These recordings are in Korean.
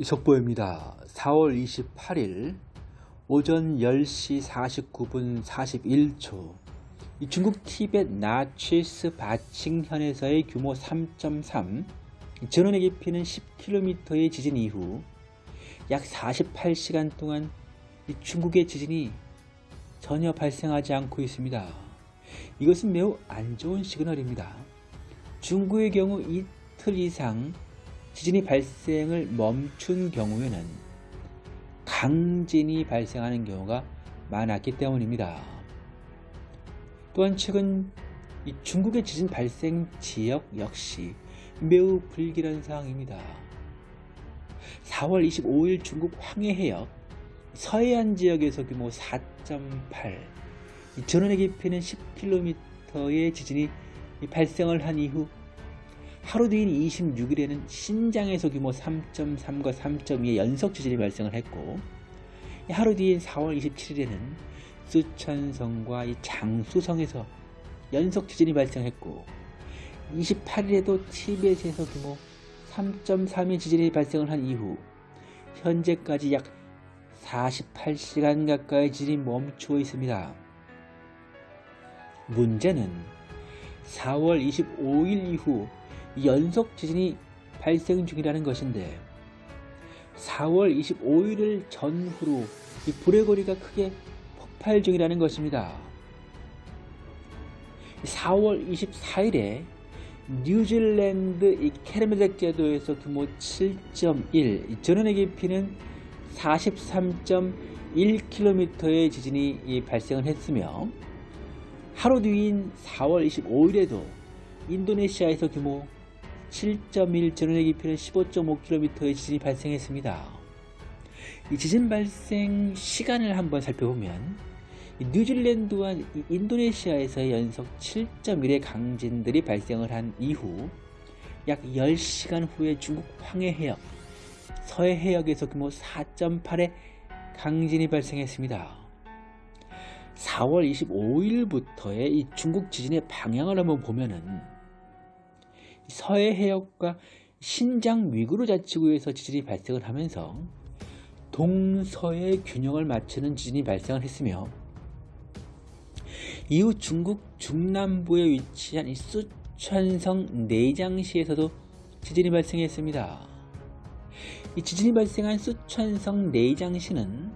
속보입니다. 4월 28일 오전 10시 49분 41초 중국 티벳 나치스 바칭현에서의 규모 3.3 전원의 깊이는 10km의 지진 이후 약 48시간 동안 중국의 지진이 전혀 발생하지 않고 있습니다. 이것은 매우 안 좋은 시그널입니다. 중국의 경우 이틀 이상 지진이 발생을 멈춘 경우에는 강진이 발생하는 경우가 많았기 때문입니다. 또한 최근 중국의 지진 발생 지역 역시 매우 불길한 상황입니다. 4월 25일 중국 황해 해역 서해안 지역에서 규모 4.8 전원의 깊이는 10km의 지진이 발생을 한 이후 하루 뒤인 26일에는 신장에서 규모 3.3과 3.2의 연속 지진이 발생을 했고 하루 뒤인 4월 27일에는 수천성과 장수성에서 연속 지진이 발생했고 28일에도 티벳에서 규모 3.3의 지진이 발생을 한 이후 현재까지 약 48시간 가까이 지진이 멈추어 있습니다. 문제는 4월 25일 이후 연속 지진이 발생 중이라는 것인데 4월 25일을 전후로 이 불의 거리가 크게 폭발 중이라는 것입니다. 4월 24일에 뉴질랜드 이 캐르메덱 제도에서 규모 7.1 전원의 깊이는 43.1km의 지진이 발생을 했으며 하루 뒤인 4월 25일에도 인도네시아에서 규모 7.1 전원의 깊이는 15.5km의 지진이 발생했습니다. 이 지진 발생 시간을 한번 살펴보면 뉴질랜드와 인도네시아에서의 연속 7.1의 강진들이 발생을 한 이후 약 10시간 후에 중국 황해 해역, 서해 해역에서 규모 4.8의 강진이 발생했습니다. 4월 25일부터의 이 중국 지진의 방향을 한번 보면은 서해 해역과 신장 위구르 자치구에서 지진이 발생을 하면서 동서의 균형을 맞추는 지진이 발생을 했으며 이후 중국 중남부에 위치한 이 수천성 내장시에서도 지진이 발생했습니다. 이 지진이 발생한 수천성 내장시는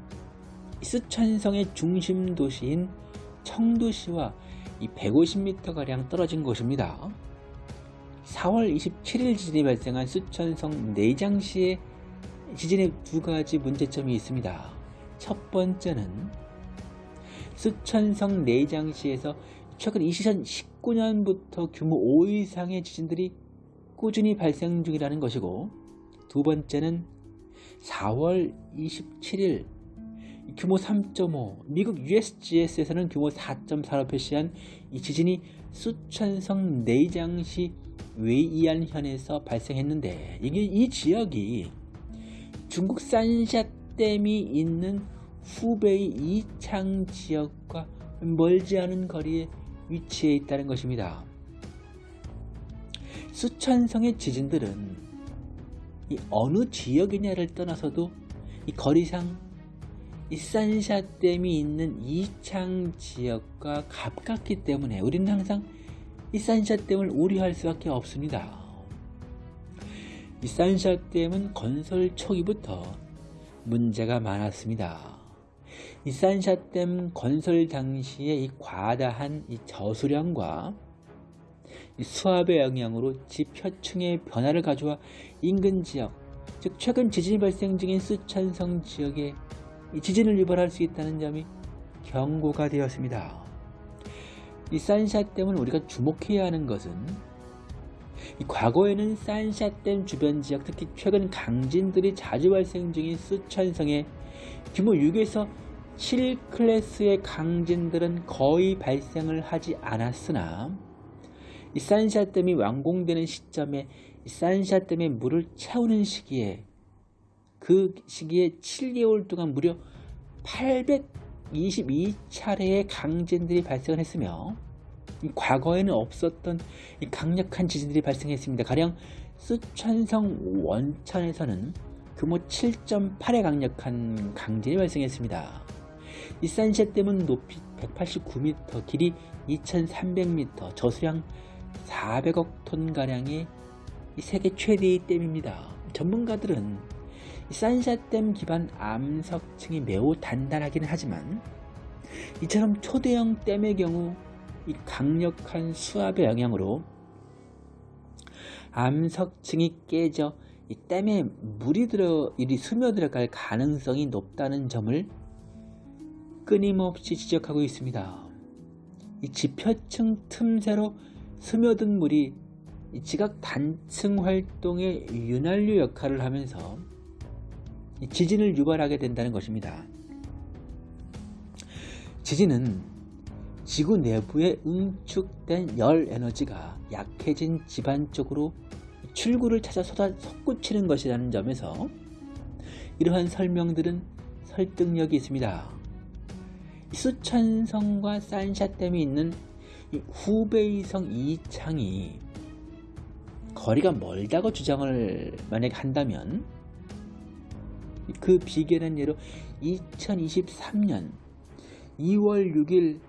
수천성의 중심 도시인 청도시와 150m가량 떨어진 곳입니다. 4월 27일 지진이 발생한 수천성 내장시의 지진에 두 가지 문제점이 있습니다. 첫 번째는 수천성 내장시에서 최근 2019년부터 규모 5 이상의 지진들이 꾸준히 발생 중이라는 것이고 두 번째는 4월 27일 규모 3.5 미국 USGS에서는 규모 4.4로 표시한 이 지진이 수천성 내장시 웨이안 현에서 발생했는데 이게 이 지역이 중국 산샤댐이 있는 후베이 이창 지역과 멀지 않은 거리에 위치해 있다는 것입니다. 수천성의 지진들은 이 어느 지역이냐를 떠나서도 이 거리상 이 산샤댐이 있는 이창 지역과 가깝기 때문에 우리는 항상 이 산샤댐을 우려할 수밖에 없습니다. 이 산샤댐은 건설 초기부터 문제가 많았습니다. 이 산샤댐 건설 당시에 이 과다한 이 저수량과 이 수압의 영향으로 지표층의 변화를 가져와 인근 지역, 즉 최근 지진이 발생 중인 수천성 지역에 지진을 유발할 수 있다는 점이 경고가 되었습니다. 이 산샤댐을 우리가 주목해야 하는 것은 과거에는 산샤댐 주변 지역 특히 최근 강진들이 자주 발생 중인 수천성의 규모 6에서 7클래스의 강진들은 거의 발생을 하지 않았으나 이 산샤댐이 완공되는 시점에 산샤댐의 물을 채우는 시기에 그 시기에 7개월 동안 무려 822차례의 강진들이 발생을 했으며 과거에는 없었던 강력한 지진들이 발생했습니다. 가령 수천성 원천에서는 규모 7.8의 강력한 강진이 발생했습니다. 이 산샤댐은 높이 189m, 길이 2300m, 저수량 400억 톤가량의 세계 최대의 댐입니다. 전문가들은 산샤댐 기반 암석층이 매우 단단하기는 하지만 이처럼 초대형 댐의 경우 이 강력한 수압의 영향으로 암석층이 깨져 이 댐에 물이 들어 일이 스며들어갈 가능성이 높다는 점을 끊임없이 지적하고 있습니다. 이 지표층 틈새로 스며든 물이 지각 단층 활동의 윤활유 역할을 하면서 지진을 유발하게 된다는 것입니다. 지진은 지구 내부에 응축된 열 에너지가 약해진 집안 쪽으로 출구를 찾아 쏟아 솟구치는 것이라는 점에서 이러한 설명들은 설득력이 있습니다. 수천성과 산샤댐이 있는 후베이성 이창이 거리가 멀다고 주장을 만약 한다면 그 비견한 예로 2023년 2월 6일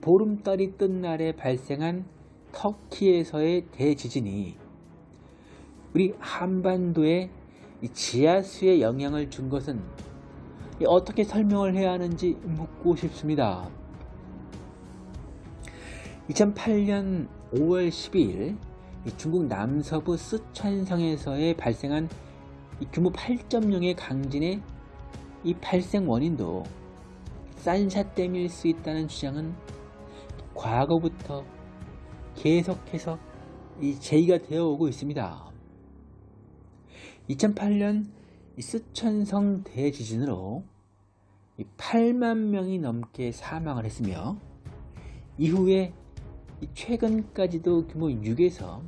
보름달이 뜬 날에 발생한 터키에서의 대지진이 우리 한반도에 지하수에 영향을 준 것은 어떻게 설명을 해야 하는지 묻고 싶습니다. 2008년 5월 12일 중국 남서부 쓰촨성에서의 발생한 규모 8.0의 강진의 이 발생 원인도 산샤댐일 수 있다는 주장은 과거부터 계속해서 이 제의가 되어 오고 있습니다. 2008년 쓰촨성 대지진으로 8만 명이 넘게 사망을 했으며 이후에 최근까지도 규모 6에서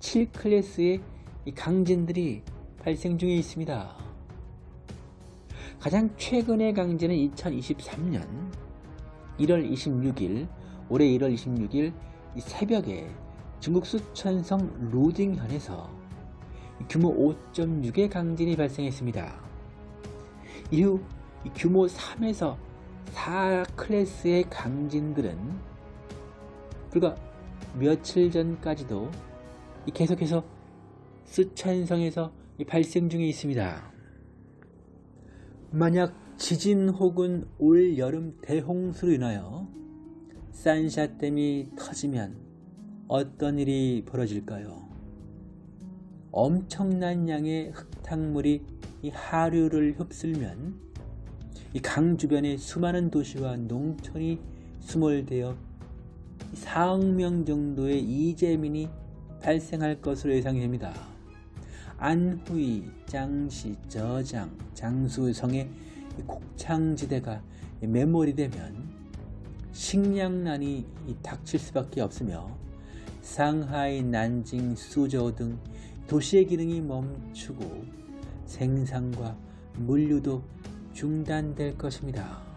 7클래스의 강진들이 발생 중에 있습니다. 가장 최근의 강진은 2023년 1월 26일 올해 1월 26일 새벽에 중국 수천성 루딩현에서 규모 5.6의 강진이 발생했습니다. 이후 규모 3에서 4 클래스의 강진들은 불과 며칠 전까지도 계속해서 수천성에서 발생 중에 있습니다. 만약 지진 혹은 올 여름 대홍수로 인하여 산샤댐이 터지면 어떤 일이 벌어질까요? 엄청난 양의 흙탕물이 이 하류를 흡슬면 이 강 주변의 수많은 도시와 농촌이 수몰되어 4억 명 정도의 이재민이 발생할 것으로 예상이 됩니다. 안후이, 장시, 저장, 장수성의 곡창지대가 메모리 되면 식량난이 닥칠 수밖에 없으며 상하이, 난징, 수저우 등 도시의 기능이 멈추고 생산과 물류도 중단될 것입니다.